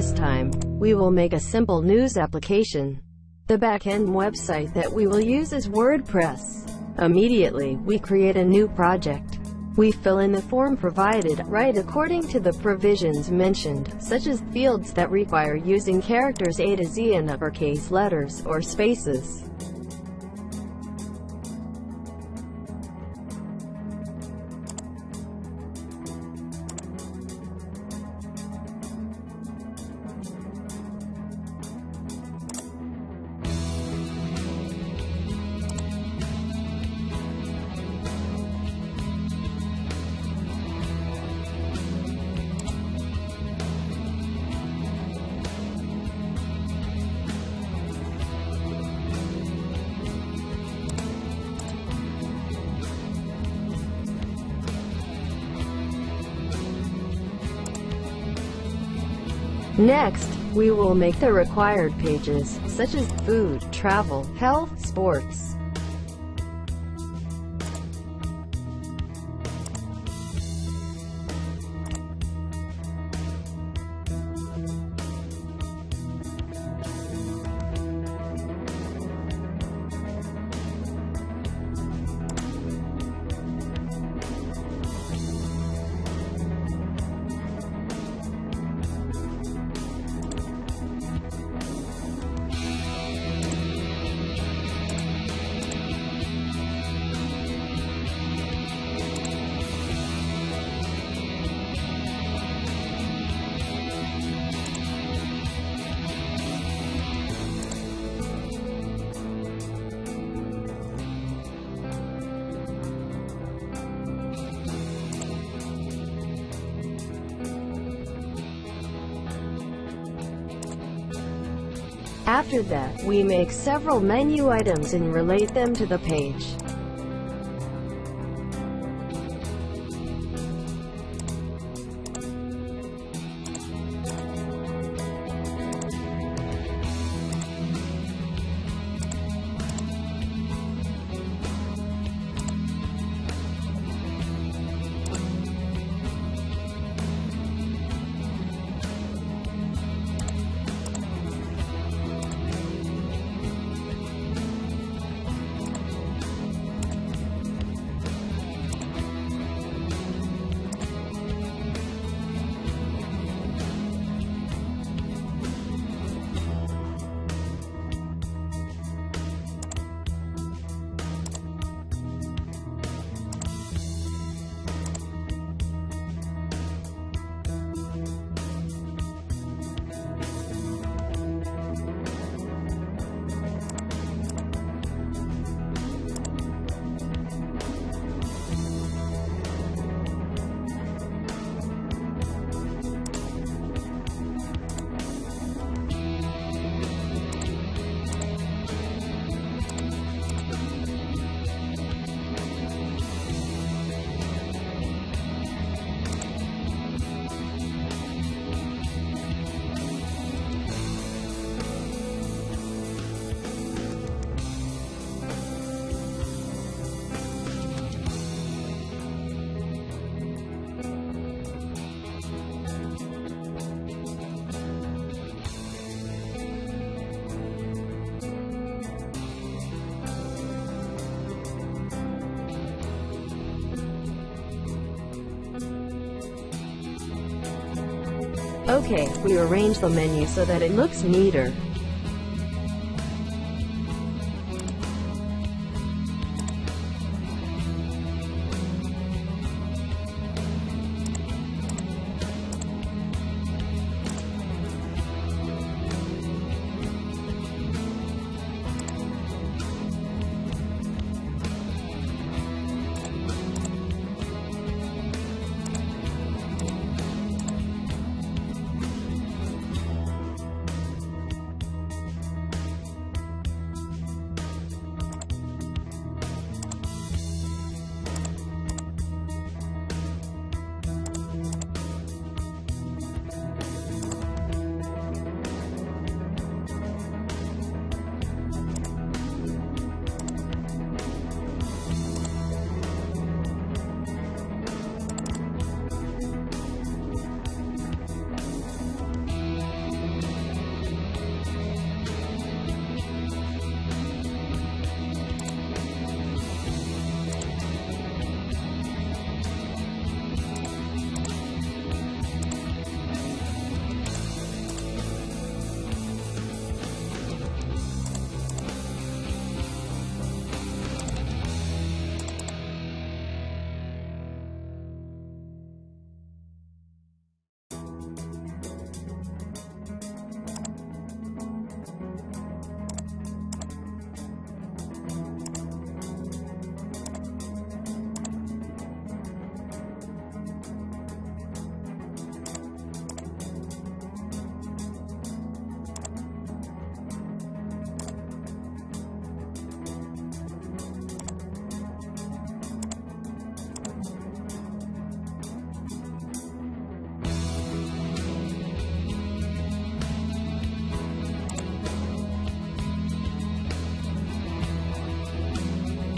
This time, we will make a simple news application. The backend website that we will use is WordPress. Immediately, we create a new project. We fill in the form provided, right according to the provisions mentioned, such as fields that require using characters A to Z in uppercase letters or spaces. Next, we will make the required pages, such as food, travel, health, sports. After that, we make several menu items and relate them to the page. Okay, we arrange the menu so that it looks neater.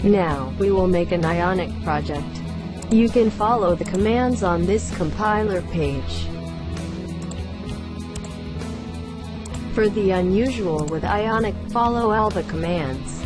Now, we will make an Ionic project. You can follow the commands on this compiler page. For the unusual with Ionic, follow all the commands.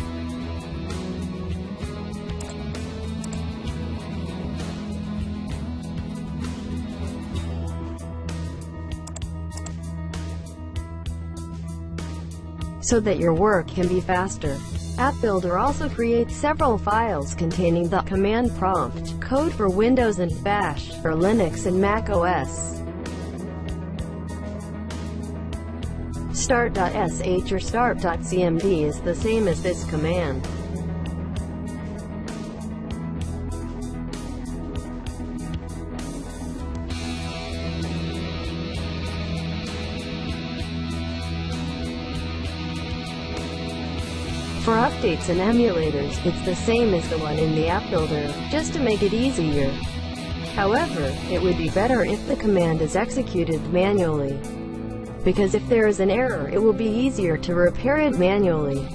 so that your work can be faster. App Builder also creates several files containing the command prompt code for Windows and Bash for Linux and Mac OS. Start.sh or start.cmd is the same as this command. Updates and emulators, it's the same as the one in the app builder, just to make it easier. However, it would be better if the command is executed manually. Because if there is an error it will be easier to repair it manually.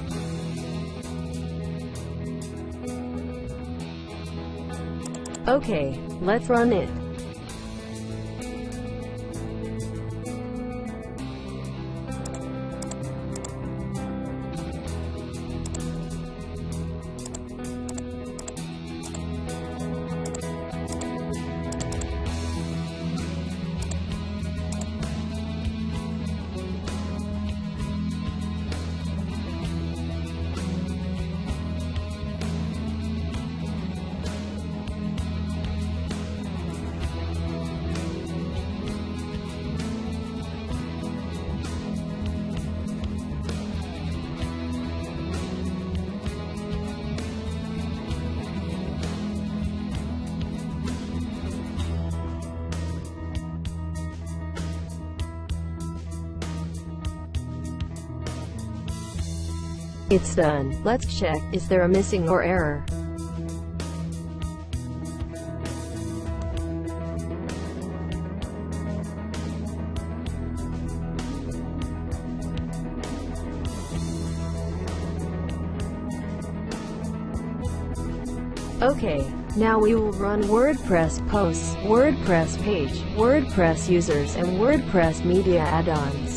Okay, let's run it. It's done. Let's check, is there a missing or error? Okay, now we will run WordPress posts, WordPress page, WordPress users and WordPress media add-ons.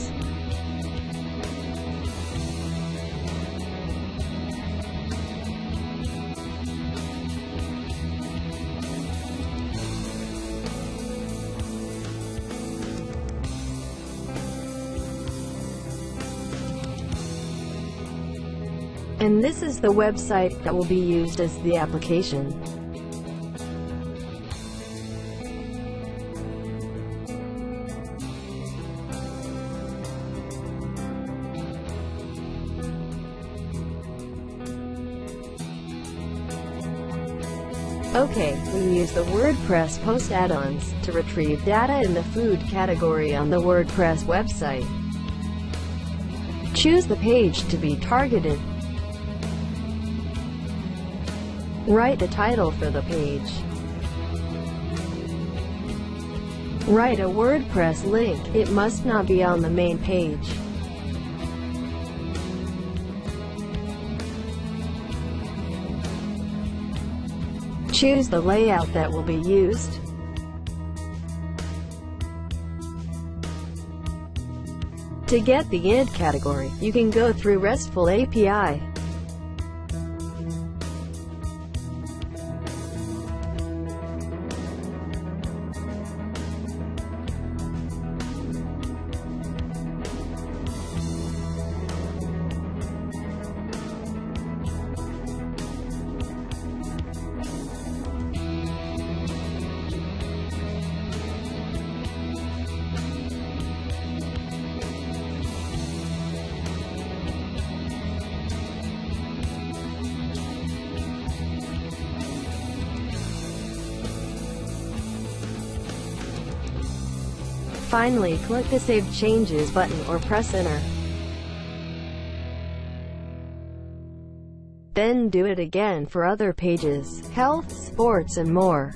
This is the website that will be used as the application. Okay, we use the WordPress post add-ons to retrieve data in the food category on the WordPress website. Choose the page to be targeted. Write the title for the page. Write a WordPress link, it must not be on the main page. Choose the layout that will be used. To get the id category, you can go through RESTful API. Finally, click the Save Changes button or press Enter. Then do it again for other pages, health, sports and more.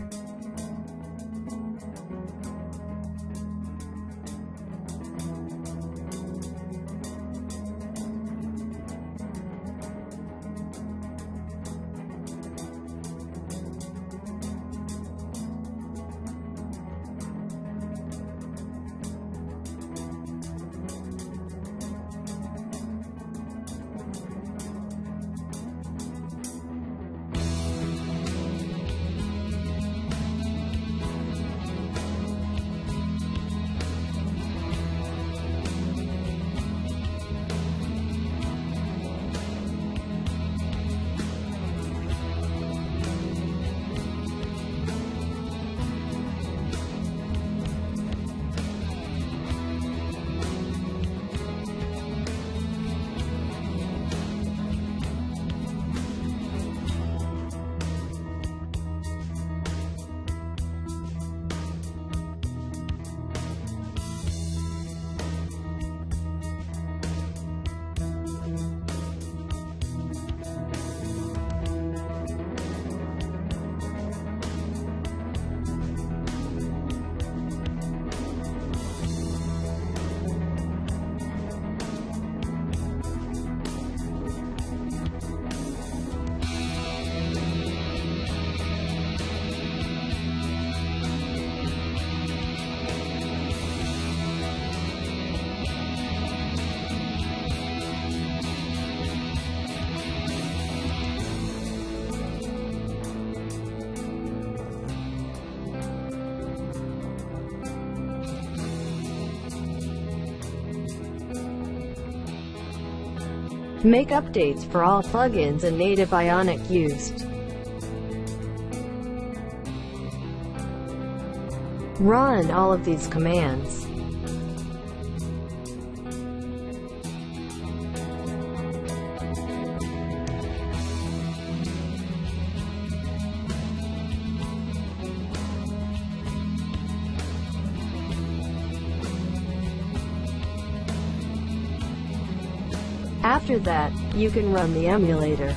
Make updates for all plugins and native Ionic used. Run all of these commands. After that, you can run the emulator.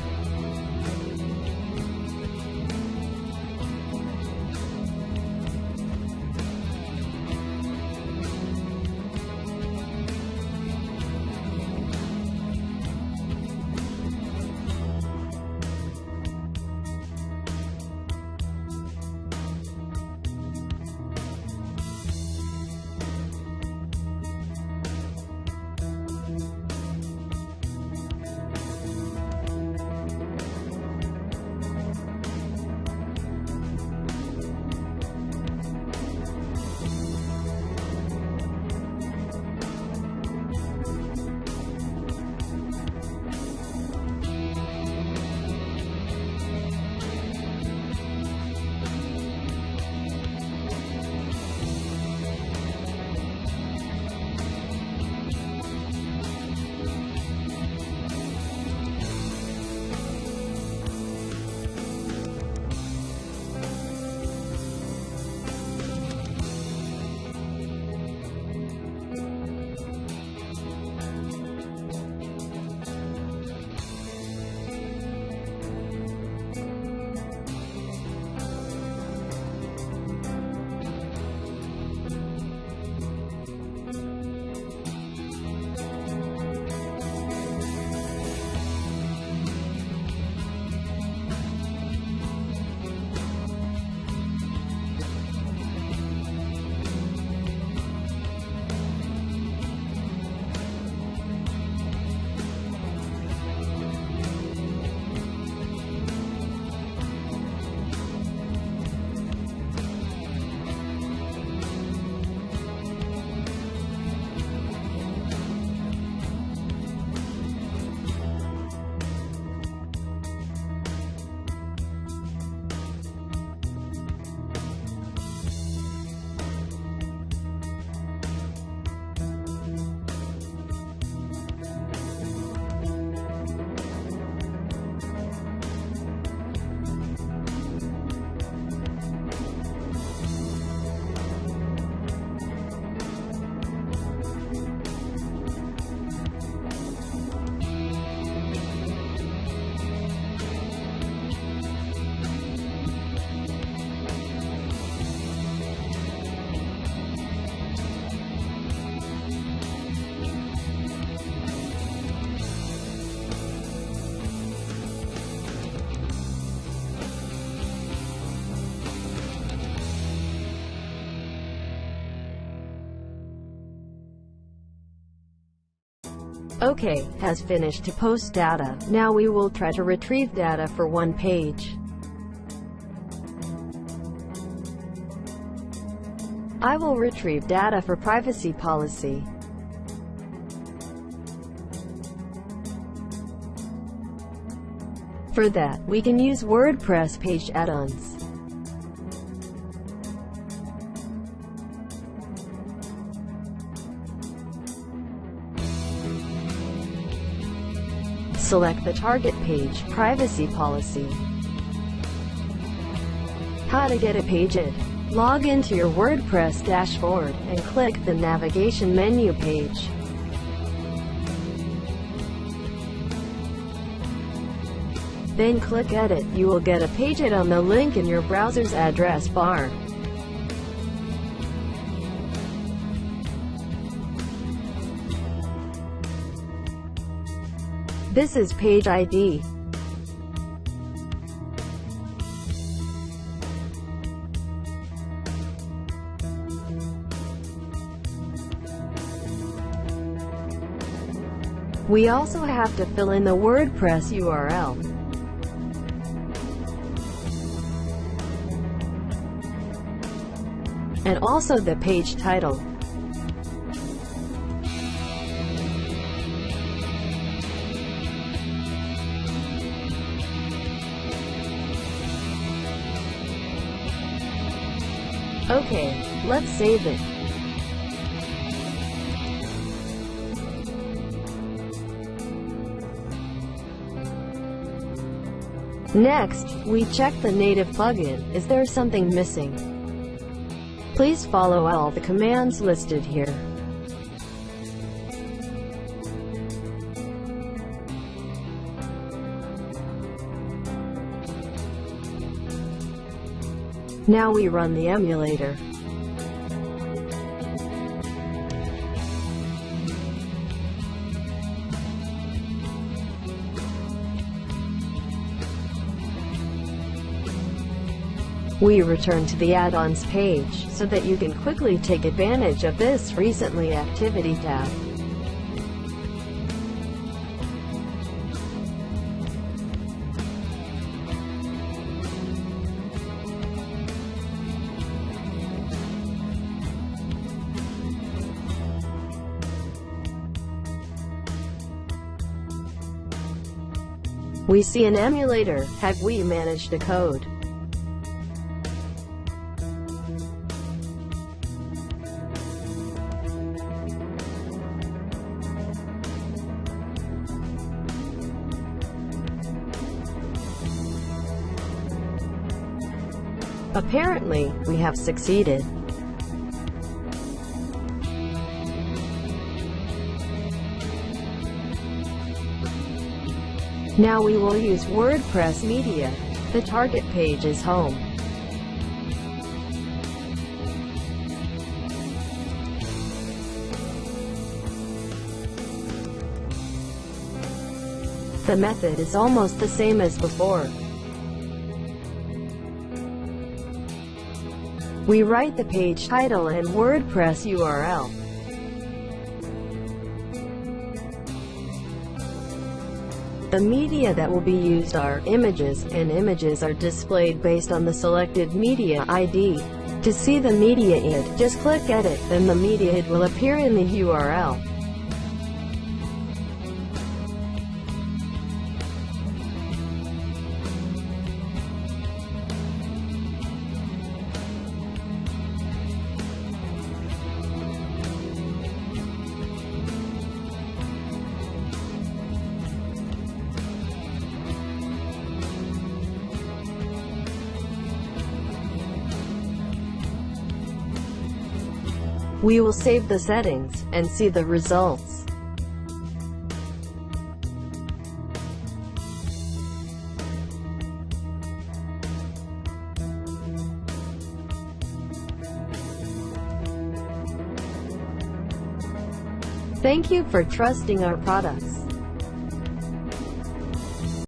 OK, has finished to post data. Now we will try to retrieve data for one page. I will retrieve data for privacy policy. For that, we can use WordPress page add-ons. Select the target page, privacy policy. How to get a page ID. Log into your WordPress dashboard, and click the navigation menu page. Then click Edit. You will get a page ID on the link in your browser's address bar. This is page ID. We also have to fill in the WordPress URL. And also the page title. Okay, let's save it. Next, we check the native plugin. Is there something missing? Please follow all the commands listed here. Now we run the emulator. We return to the add-ons page, so that you can quickly take advantage of this Recently Activity tab. We see an emulator. Have we managed to code? Apparently, we have succeeded. Now we will use WordPress Media. The target page is home. The method is almost the same as before. We write the page title and WordPress URL. The media that will be used are images, and images are displayed based on the selected media ID. To see the media id, just click Edit, then the media id will appear in the URL. We will save the settings, and see the results. Thank you for trusting our products.